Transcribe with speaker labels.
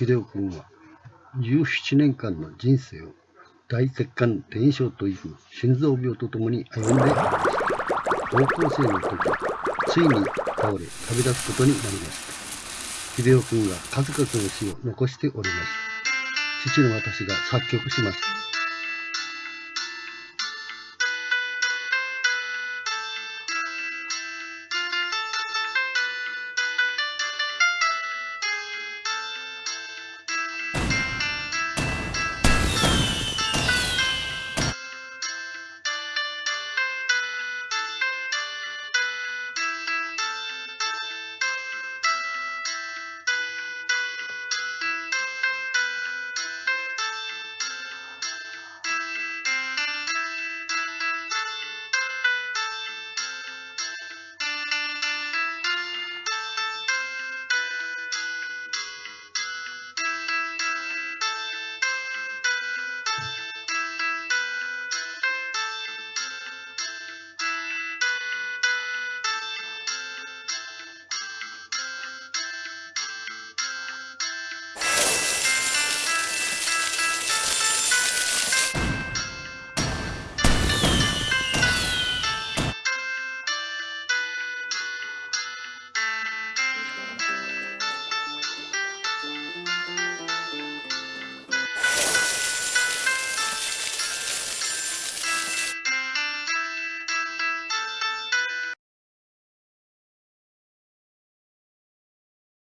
Speaker 1: 秀夫君は17年間の人生を大血管転移症という心臓病とともに歩んでいました。高校生の時、ついに倒れ旅立つことになりました。秀夫君が数々の詩を残しておりました。父の私が作曲しました。